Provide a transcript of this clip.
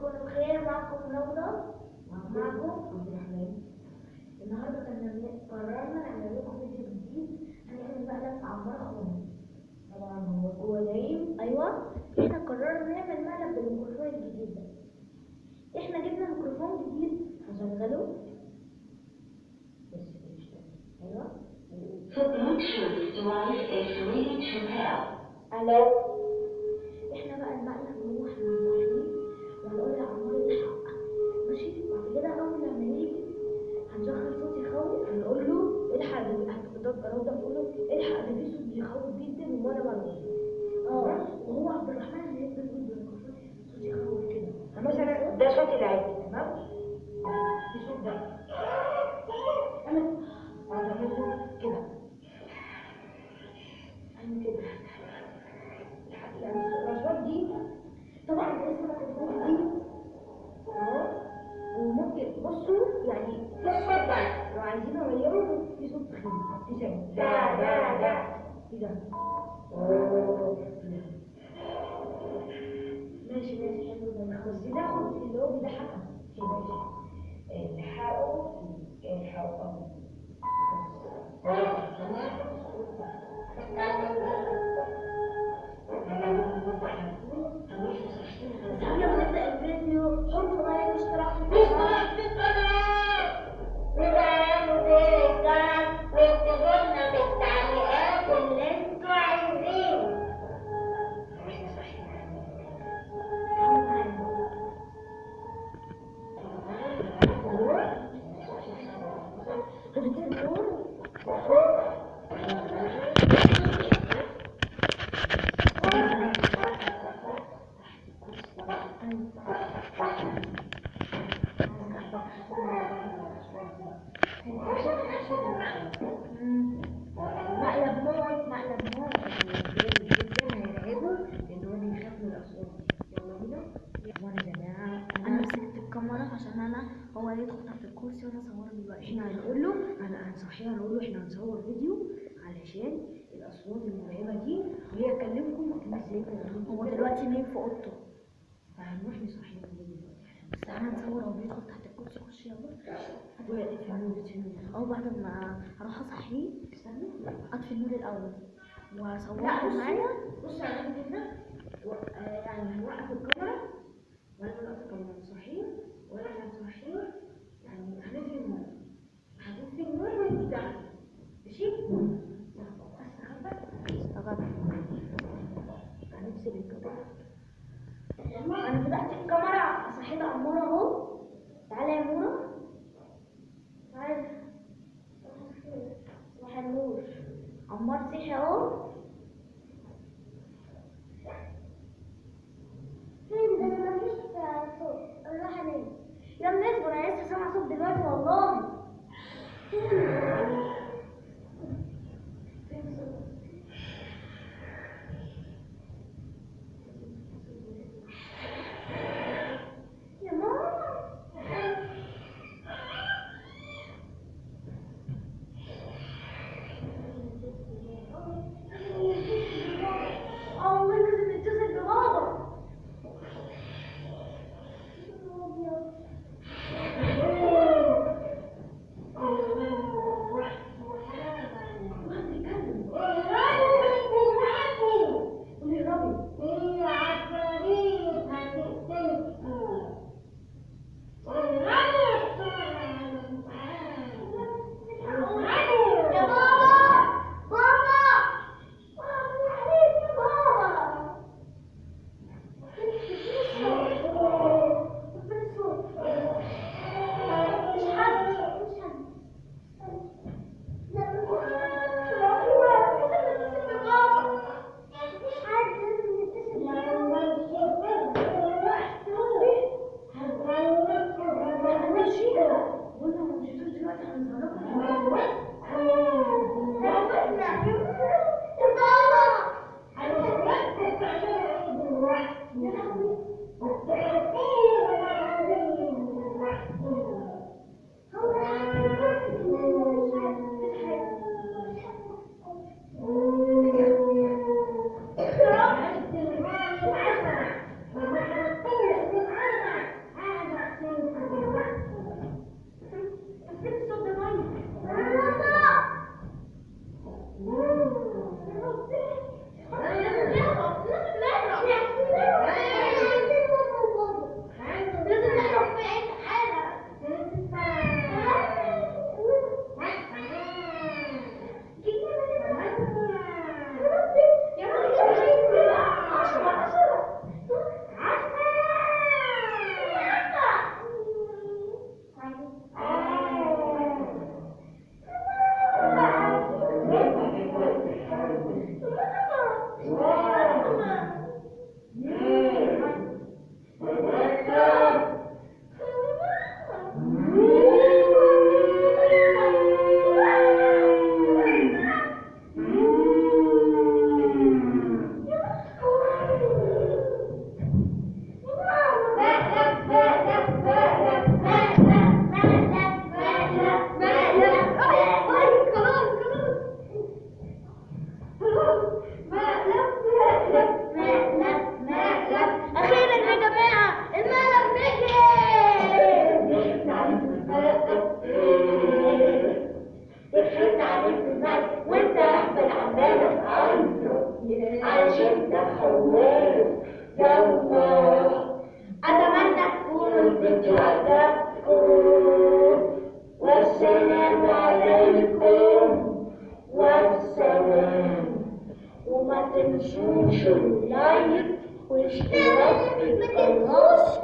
تكونوا بخير معكم روضة معكم. عبد الرحمن النهارده كنا قررنا نعمل لكم فيديو جديد. هنعمل مقلب عمار خالص طبعا هو هو نايم أيوه. إحنا قررنا نعمل مقلب بالميكروفون الجديد ده. إحنا جبنا ميكروفون جديد. هشغله. بس مش. أيوه. The روضة تقول له إلحق ده صوت بيخوف جدا وأنا بنقول آه وهو عبد الرحمن اللي يقول بالميكروفون صوت يخوف كده. مثلا ده صوت العادي تمام؟ في صوت ده. أنا وهعمله كده. أنا كده. يعني الاصوات دي طبعا اسم الميكروفون دي اهو وممكن بصوا يعني في صوت ده لو عايزين نغيره صوت تخين هو بيضحكها الحقوا الحقوا مقلب موت مقلب موت جدا هيرعبه لأن هو بيخاف من الاصوات يلا بينا وأنا يا جماعة أنا مسكت الكاميرا عشان أنا هو يدخل تحت الكرسي وأنا اصوره دلوقتي. إحنا هنقول له أنا هنصحيه هنقول له إحنا هنصور فيديو علشان الاصوات المرعبه دي وهي تكلمكم إزاي هو دلوقتي. نايم في اوضته فهنروح نصحيه الفيديو بس أنا هنصور هو بيدخل تحت الكرسي خش يلا أو بعد ما أروح اصحيه أطفي النور الأول. لا واصوره بص معايا بص آه، يعني هنوقف الكاميرا. шумляет, пышляет и колосит.